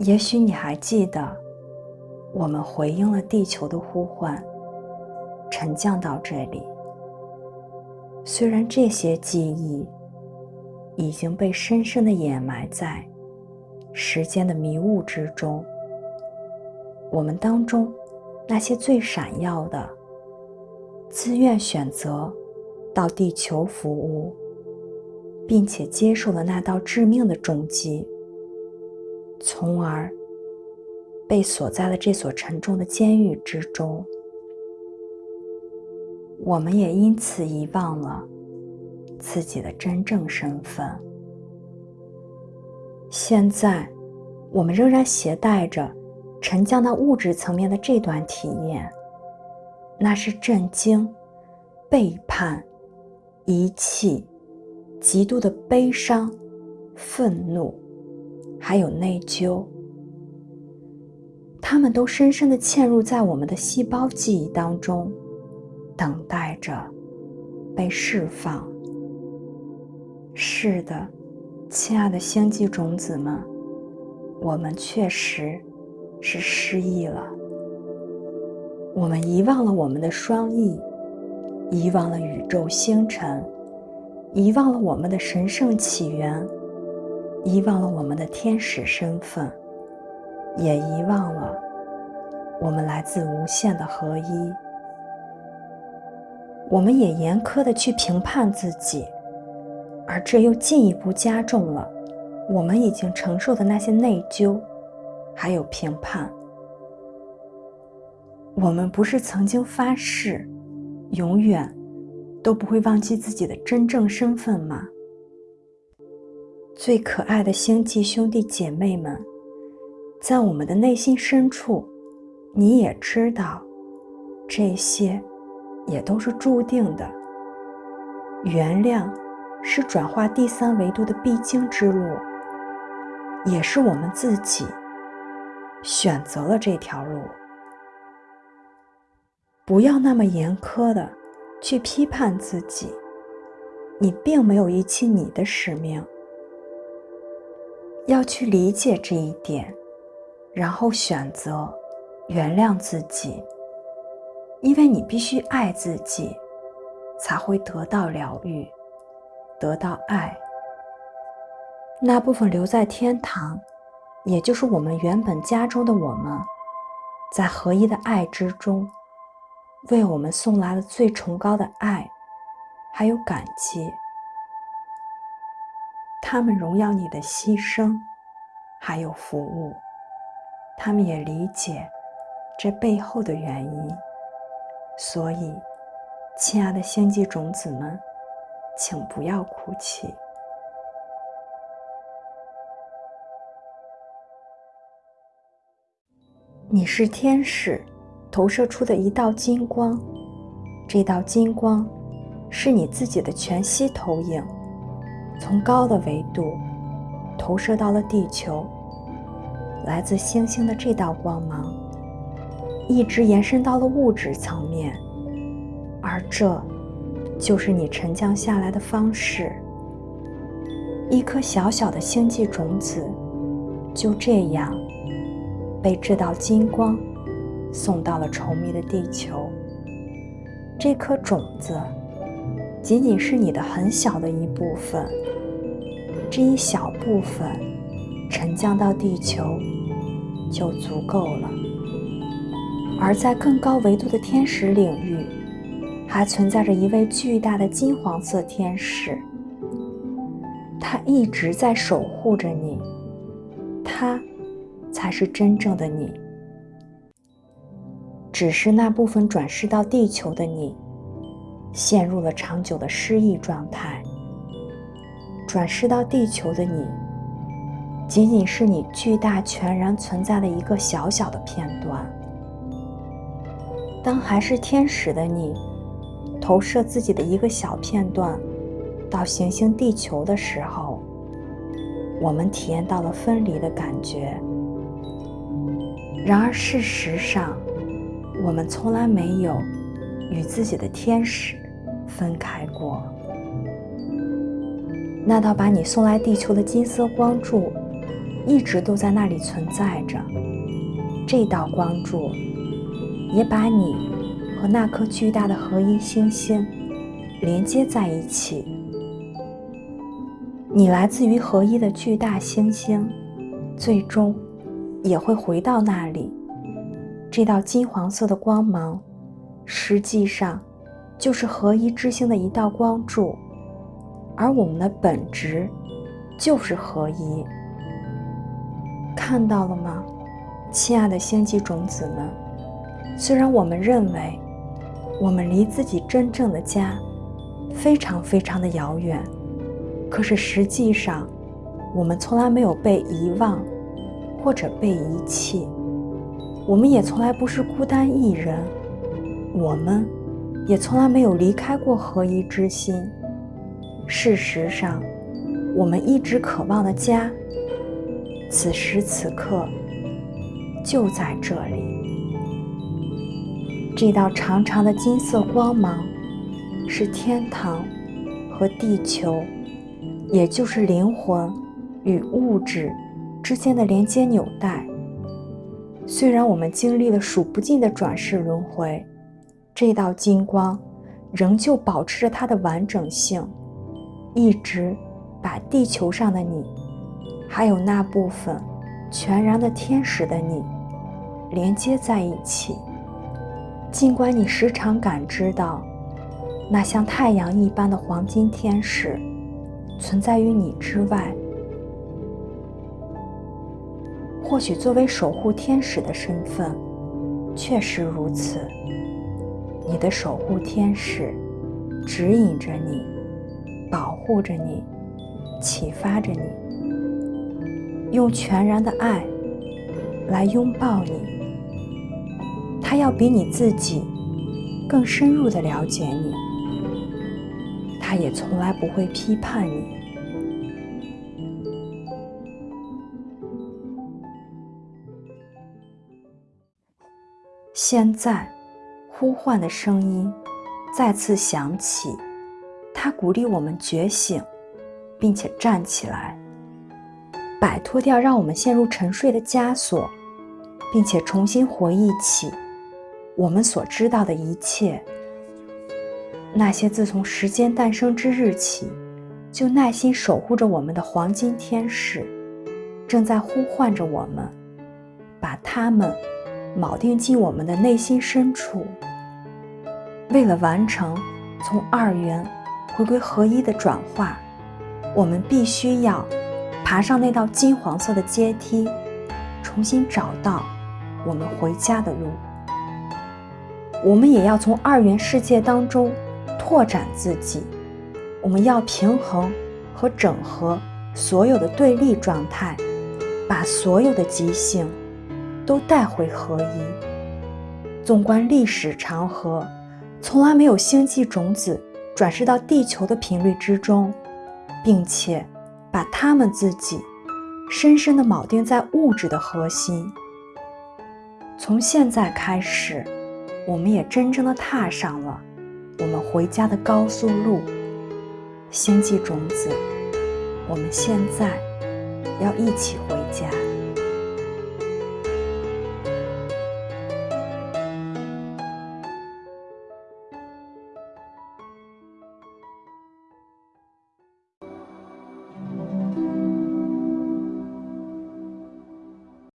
也许你还记得，我们回应了地球的呼唤，沉降到这里。虽然这些记忆已经被深深的掩埋在时间的迷雾之中，我们当中那些最闪耀的，自愿选择到地球服务，并且接受了那道致命的重击。从而被锁在了这所沉重的监狱之中。我们也因此遗忘了自己的真正身份。现在，我们仍然携带着沉降到物质层面的这段体验，那是震惊、背叛、遗弃、极度的悲伤、愤怒。还有内疚，他们都深深的嵌入在我们的细胞记忆当中，等待着被释放。是的，亲爱的星际种子们，我们确实是失忆了。我们遗忘了我们的双翼，遗忘了宇宙星辰，遗忘了我们的神圣起源。遗忘了我们的天使身份，也遗忘了我们来自无限的合一。我们也严苛的去评判自己，而这又进一步加重了我们已经承受的那些内疚，还有评判。我们不是曾经发誓，永远都不会忘记自己的真正身份吗？最可爱的星际兄弟姐妹们，在我们的内心深处，你也知道，这些也都是注定的。原谅是转化第三维度的必经之路，也是我们自己选择了这条路。不要那么严苛的去批判自己，你并没有遗弃你的使命。要去理解这一点，然后选择原谅自己，因为你必须爱自己，才会得到疗愈，得到爱。那部分留在天堂，也就是我们原本家中的我们，在合一的爱之中，为我们送来了最崇高的爱，还有感激。他们荣耀你的牺牲，还有服务。他们也理解这背后的原因。所以，亲爱的星际种子们，请不要哭泣。你是天使投射出的一道金光，这道金光是你自己的全息投影。从高的维度投射到了地球，来自星星的这道光芒，一直延伸到了物质层面，而这就是你沉降下来的方式。一颗小小的星际种子，就这样被这道金光送到了稠密的地球。这颗种子仅仅是你的很小的一部分。这一小部分沉降到地球就足够了，而在更高维度的天使领域，还存在着一位巨大的金黄色天使，他一直在守护着你，他才是真正的你。只是那部分转世到地球的你，陷入了长久的失忆状态。转世到地球的你，仅仅是你巨大全然存在的一个小小的片段。当还是天使的你，投射自己的一个小片段到行星地球的时候，我们体验到了分离的感觉。然而事实上，我们从来没有与自己的天使分开过。那道把你送来地球的金色光柱，一直都在那里存在着。这道光柱也把你和那颗巨大的合一星星连接在一起。你来自于合一的巨大星星，最终也会回到那里。这道金黄色的光芒，实际上就是合一之星的一道光柱，而我们的本质就是合一。看到了吗，亲爱的星际种子们？虽然我们认为我们离自己真正的家非常非常的遥远，可是实际上，我们从来没有被遗忘或者被遗弃。我们也从来不是孤单一人，我们也从来没有离开过合一之心。事实上，我们一直渴望的家，此时此刻就在这里。这道长长的金色光芒，是天堂和地球，也就是灵魂与物质之间的连接纽带。虽然我们经历了数不尽的转世轮回，这道金光仍旧保持着它的完整性，一直把地球上的你，还有那部分全然的天使的你连接在一起。尽管你时常感知到那像太阳一般的黄金天使存在于你之外。或许作为守护天使的身份，确实如此。你的守护天使指引着你，保护着你，启发着你，用全然的爱来拥抱你。他要比你自己更深入的了解你，他也从来不会批判你。现在，呼唤的声音再次响起，它鼓励我们觉醒，并且站起来，摆脱掉让我们陷入沉睡的枷锁，并且重新回忆起我们所知道的一切。那些自从时间诞生之日起就耐心守护着我们的黄金天使，正在呼唤着我们，把他们。铆定进我们的内心深处。为了完成从二元回归合一的转化，我们必须要爬上那道金黄色的阶梯，重新找到我们回家的路。我们也要从二元世界当中拓展自己。我们要平衡和整合所有的对立状态，把所有的极性。都带回合一。纵观历史长河，从来没有星际种子转世到地球的频率之中，并且把它们自己深深地铆定在物质的核心。从现在开始，我们也真正的踏上了我们回家的高速路。星际种子，我们现在要一起回家。